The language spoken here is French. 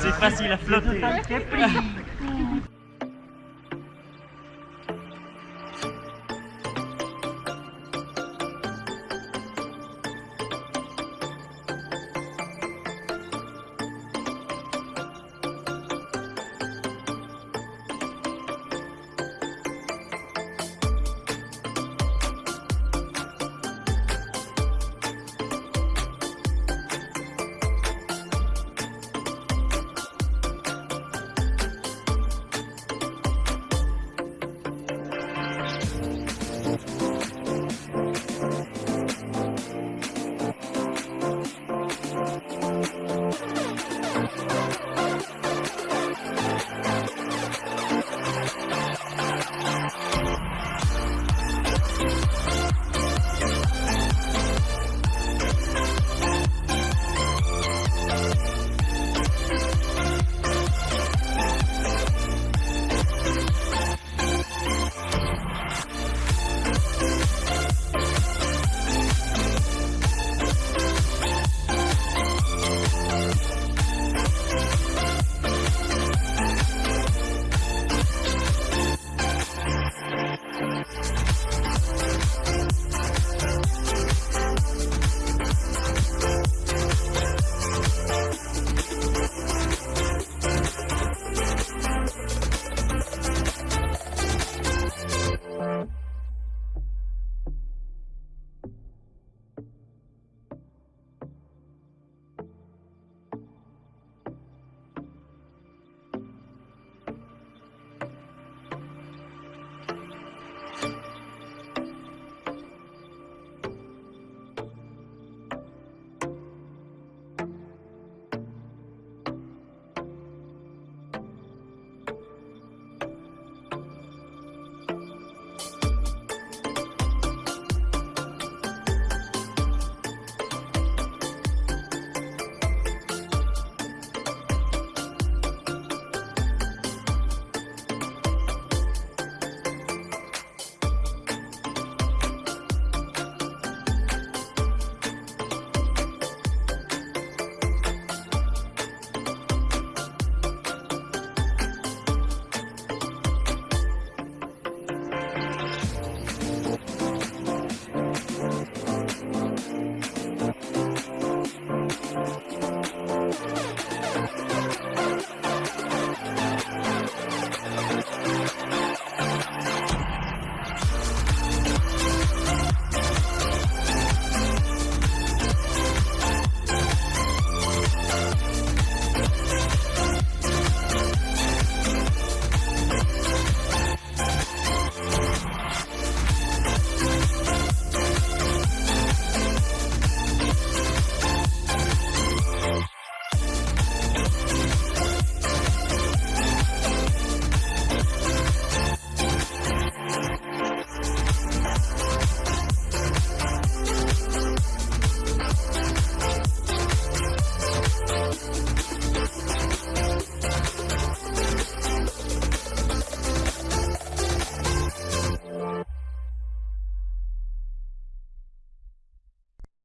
C'est facile à flotter.